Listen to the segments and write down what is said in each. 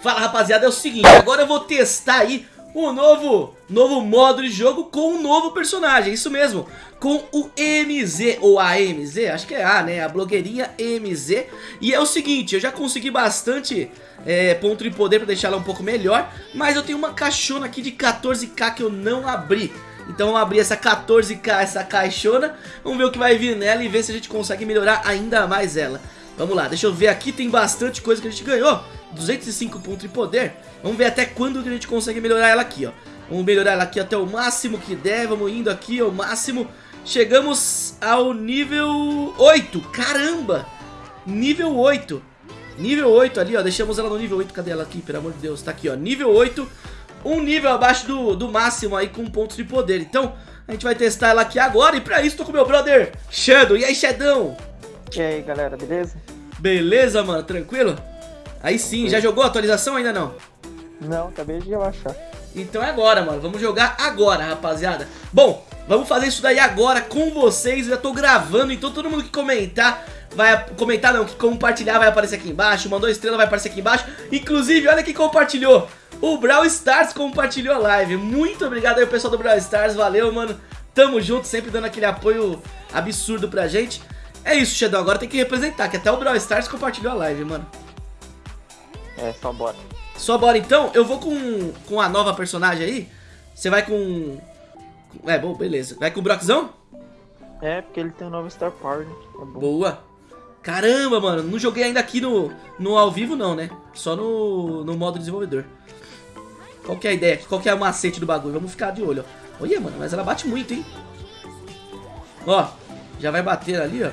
Fala rapaziada, é o seguinte, agora eu vou testar aí o novo, novo modo de jogo com um novo personagem, isso mesmo, com o MZ, ou a MZ, acho que é A, né, a blogueirinha MZ, e é o seguinte, eu já consegui bastante é, ponto de poder pra deixar ela um pouco melhor, mas eu tenho uma caixona aqui de 14k que eu não abri, então vamos abrir essa 14k, essa caixona, vamos ver o que vai vir nela e ver se a gente consegue melhorar ainda mais ela. Vamos lá, deixa eu ver aqui, tem bastante coisa que a gente ganhou. 205 pontos de poder. Vamos ver até quando que a gente consegue melhorar ela aqui, ó. Vamos melhorar ela aqui até o máximo que der. Vamos indo aqui ao máximo. Chegamos ao nível 8. Caramba! Nível 8. Nível 8 ali, ó. Deixamos ela no nível 8. Cadê ela aqui? Pelo amor de Deus. Tá aqui, ó. Nível 8. Um nível abaixo do, do máximo aí com pontos de poder. Então, a gente vai testar ela aqui agora. E pra isso, tô com meu brother Shadow. E aí, Shadão? E aí, galera, beleza? Beleza, mano? Tranquilo? Aí sim, já jogou a atualização ainda não? Não, acabei de relaxar. Então é agora, mano. Vamos jogar agora, rapaziada. Bom, vamos fazer isso daí agora com vocês. Eu já tô gravando, então todo mundo que comentar vai comentar não, que compartilhar vai aparecer aqui embaixo, mandou estrela vai aparecer aqui embaixo. Inclusive, olha quem compartilhou. O Brawl Stars compartilhou a live. Muito obrigado aí pessoal do Brawl Stars, valeu, mano. Tamo junto, sempre dando aquele apoio absurdo pra gente. É isso, Shadow, agora tem que representar, que até o Brawl Stars compartilhou a live, mano. É, só bora. Só bora então, eu vou com, com a nova personagem aí. Você vai com... É, bom, beleza. Vai com o Brockzão? É, porque ele tem um novo Star Power, né? É. Boa. Caramba, mano, não joguei ainda aqui no, no ao vivo não, né? Só no, no modo desenvolvedor. Qual que é a ideia? Qual que é o macete do bagulho? Vamos ficar de olho, ó. Olha, mano, mas ela bate muito, hein? Ó, já vai bater ali, ó.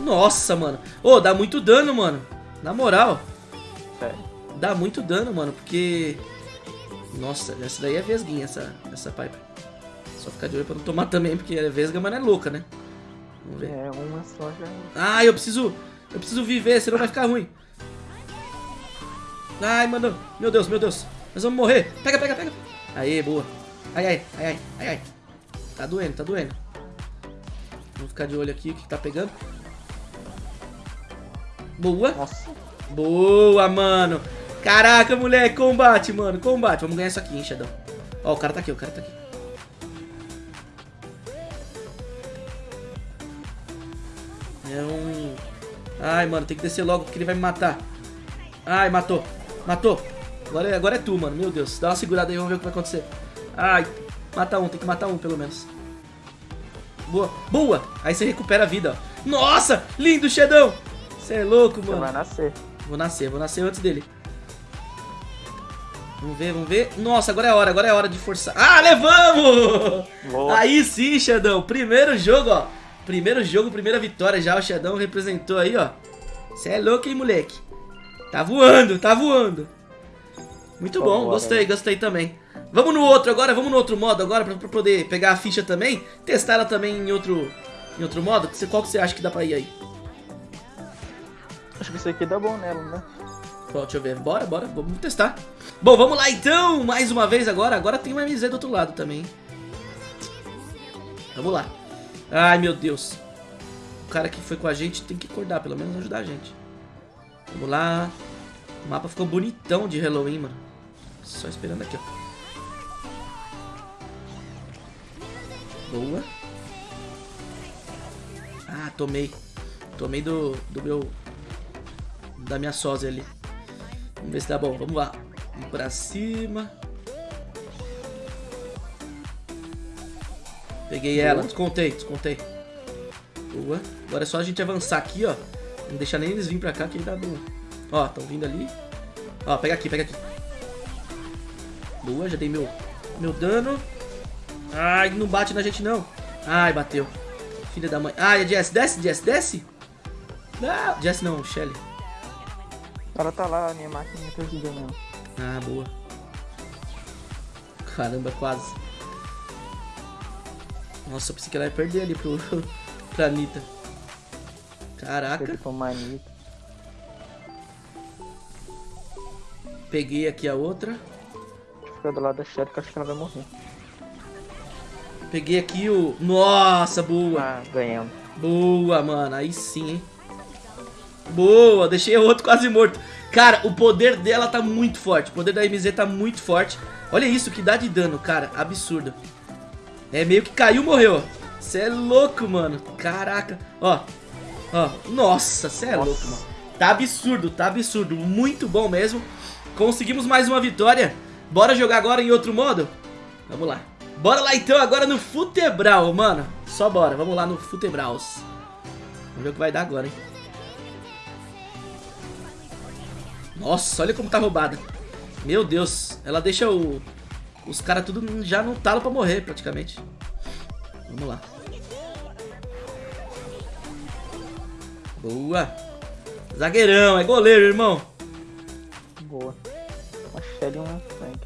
Nossa, mano. Ô, oh, dá muito dano, mano. Na moral. Dá muito dano, mano, porque... Nossa, essa daí é vesguinha, essa, essa pipe. Só ficar de olho pra não tomar também, porque é vesga, mas não é louca, né? Vamos ver. É, uma só já... Ah, eu preciso... Eu preciso viver, senão vai ficar ruim. Ai, mano. Meu Deus, meu Deus. Nós vamos morrer. Pega, pega, pega. Aê, boa. Ai, ai, ai, ai, ai, ai. Tá doendo, tá doendo. Vamos ficar de olho aqui, o que tá pegando. Boa. Nossa. Boa, mano. Caraca, moleque. Combate, mano. Combate. Vamos ganhar isso aqui, hein, Shadow. Ó, o cara tá aqui, o cara tá aqui. É um... Ai, mano, tem que descer logo porque ele vai me matar. Ai, matou. Matou. Agora é, agora é tu, mano. Meu Deus. Dá uma segurada aí, vamos ver o que vai acontecer. Ai, mata um. Tem que matar um, pelo menos. Boa. Boa. Aí você recupera a vida, ó. Nossa, lindo, Shedão. Você é louco, mano. Você vai nascer. Vou nascer, vou nascer antes dele. Vamos ver, vamos ver. Nossa, agora é a hora, agora é hora de forçar. Ah, levamos! Boa. Aí sim, Xandão. Primeiro jogo, ó. Primeiro jogo, primeira vitória já. O Xandão representou aí, ó. Você é louco, hein, moleque? Tá voando, tá voando. Muito bom, gostei, né? gostei também. Vamos no outro agora, vamos no outro modo agora pra, pra, poder pegar a ficha também. Testar ela também em outro, em outro modo. Qual que você acha que dá pra ir aí? Acho que isso aqui dá bom nela, né? Bom, deixa eu ver. Bora, bora. Vamos testar. Bom, vamos lá então. Mais uma vez agora. Agora tem uma MZ do outro lado também. Vamos lá. Ai, meu Deus. O cara que foi com a gente tem que acordar. Pelo menos ajudar a gente. Vamos lá. O mapa ficou bonitão de Halloween, mano. Só esperando aqui, ó. Boa. Ah, tomei. Tomei do, do meu da minha sósia ali. Vamos ver se dá bom. Vamos lá. Vamos pra cima. Peguei Boa. ela. Descontei, descontei. Boa. Agora é só a gente avançar aqui, ó. Não deixar nem eles virem pra cá que dá bom. Ó, estão vindo ali. Ó, pega aqui, pega aqui. Boa, já dei meu, meu dano. Ai, não bate na gente não. Ai, bateu. Filha da mãe. Ai, a Jess, desce, Jess, desce. Não, Jess não, Shelly. Ela tá lá, a minha máquina perdida não. Ah, boa. Caramba, quase. Nossa, eu pensei que ela ia perder ali pro, pra Anitta. Caraca. Peguei aqui a outra. Deixa eu ficar do lado da Shelly que acho que ela vai morrer. Peguei aqui o... Nossa, boa. Ah, ganhamos. Boa, mano. Aí sim, hein. Boa, deixei o outro quase morto. Cara, o poder dela tá muito forte. O poder da MZ tá muito forte. Olha isso, que dá de dano, cara. Absurdo. É meio que caiu, morreu. Você é louco, mano. Caraca. Ó. Ó. Nossa, você é louco, mano. Tá absurdo, tá absurdo. Muito bom mesmo. Conseguimos mais uma vitória. Bora jogar agora em outro modo? Vamos lá. Bora lá então agora no Futebral, mano. Só bora. Vamos lá no Futebraus. Vamos ver o que vai dar agora, hein. Nossa, olha como tá roubada. Meu Deus, ela deixa o, os caras tudo já no talo pra morrer, praticamente. Vamos lá. Boa. Zagueirão, é goleiro, irmão. Boa. Uma Shelly e uma Frank.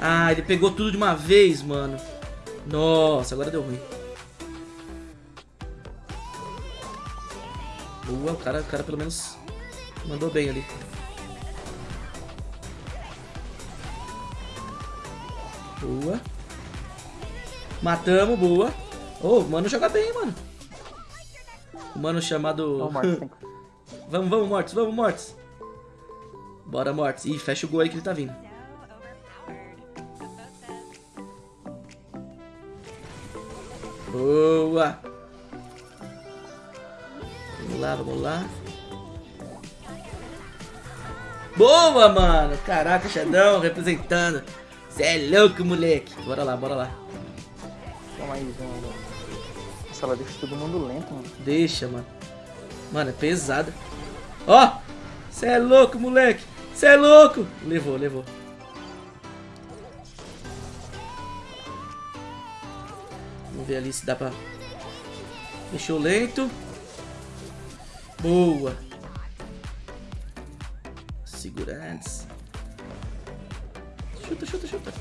Ah, ele pegou tudo de uma vez, mano. Nossa, agora deu ruim. Boa, o cara, o cara pelo menos mandou bem ali. Boa. Matamos, boa. Oh, o mano joga bem, mano. O mano chamado... Não, vamos, vamos, Mortis, vamos, Mortis. Bora, Mortis. Ih, fecha o gol aí que ele tá vindo. Boa. Lá, vamos lá. Boa, mano. Caraca, Xandão representando. Você é louco, moleque. Bora lá, bora lá. Toma aí, João. Nossa, ela deixa todo mundo lento, mano. Deixa, mano. Mano, é pesada. Ó, você é louco, moleque. Você é louco. Levou, levou. Vamos ver ali se dá pra... Fechou lento. Boa. Segura antes. Chuta, chuta, chuta.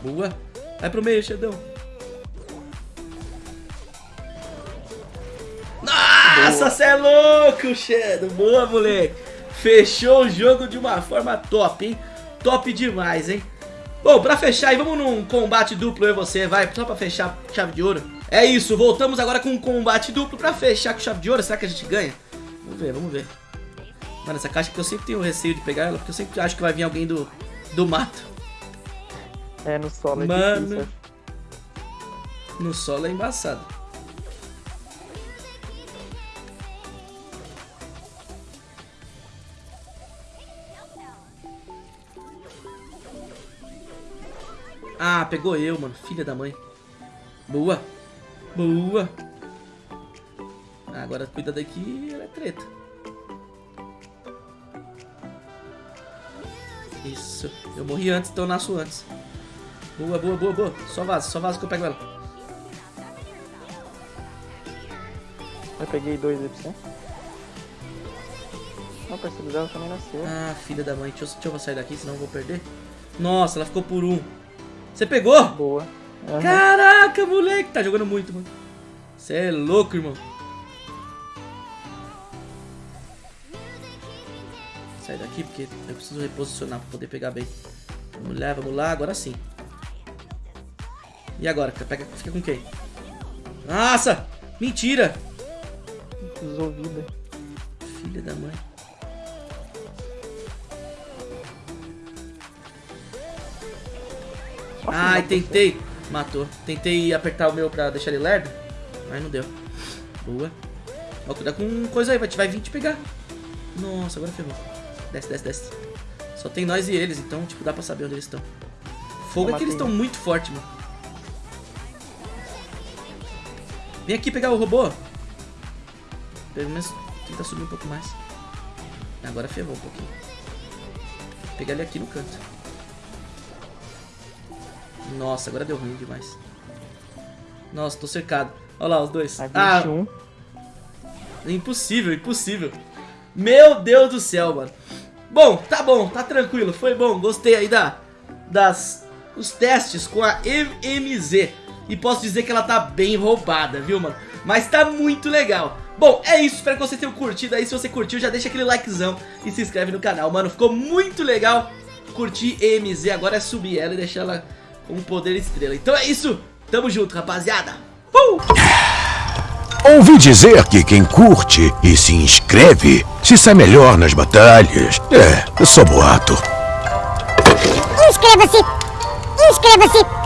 Boa. Vai pro meio, Xandão. Nossa, você é louco, Shadow. Boa, moleque. Fechou o jogo de uma forma top, hein? Top demais, hein? Bom, pra fechar aí, vamos num combate duplo eu e você, vai, só pra fechar chave de ouro. É isso, voltamos agora com um combate duplo pra fechar com chave de ouro, será que a gente ganha? Vamos ver, vamos ver. Mano, essa caixa que eu sempre tenho receio de pegar ela, porque eu sempre acho que vai vir alguém do, do mato. É, no solo é Mano. difícil. No solo é embaçado. Ah, pegou eu, mano. Filha da mãe. Boa. Boa. Agora cuida daqui, ela é treta. Isso. Eu morri antes, então eu nasço antes. Boa, boa, boa, boa. Só vaza, só vaza que eu pego ela. Eu peguei dois aí pra você. Não, parceiro dela também nasceu. Ah, filha da mãe. Deixa eu, deixa eu sair daqui, senão eu vou perder. Nossa, ela ficou por um. Você pegou? Boa. Aham. Caraca, moleque. Tá jogando muito, mano. Você é louco, irmão. Sai daqui, porque eu preciso reposicionar pra poder pegar bem. Vamos lá, vamos lá. Agora sim. E agora? Pega, fica com quem? Nossa! Mentira! Usou vida. Filha da mãe. Nossa, Ai, tentei. Matou. Tentei apertar o meu pra deixar ele lerdo. Mas não deu. Boa. Ó, cuidado com coisa aí, vai, te- vai vir te pegar. Nossa, agora ferrou. Desce, desce, desce. Só tem nós e eles, então, tipo, dá pra saber onde eles estão. Fogo é que eles estão muito fortes, mano. Vem aqui pegar o robô. Pelo menos tenta subir um pouco mais. Agora ferrou um pouquinho. Pegar ele aqui no canto. Nossa, agora deu ruim demais. Nossa, tô cercado. Olha lá os dois. A Ah, 21. impossível, impossível. Meu Deus do céu, mano. Bom, tá bom, tá tranquilo, foi bom. Gostei aí da, das, os testes com a MZ. E posso dizer que ela tá bem roubada, viu, mano? Mas tá muito legal. Bom, é isso, espero que vocês tenham curtido aí. Se você curtiu, já deixa aquele likezão e se inscreve no canal, mano. Ficou muito legal curtir MZ. Agora é subir ela e deixar ela com um poder estrela. Então é isso, tamo junto, rapaziada. Uh! Ouvi dizer que quem curte e se inscreve se sai melhor nas batalhas. É, só boato. Inscreva-se! Inscreva-se!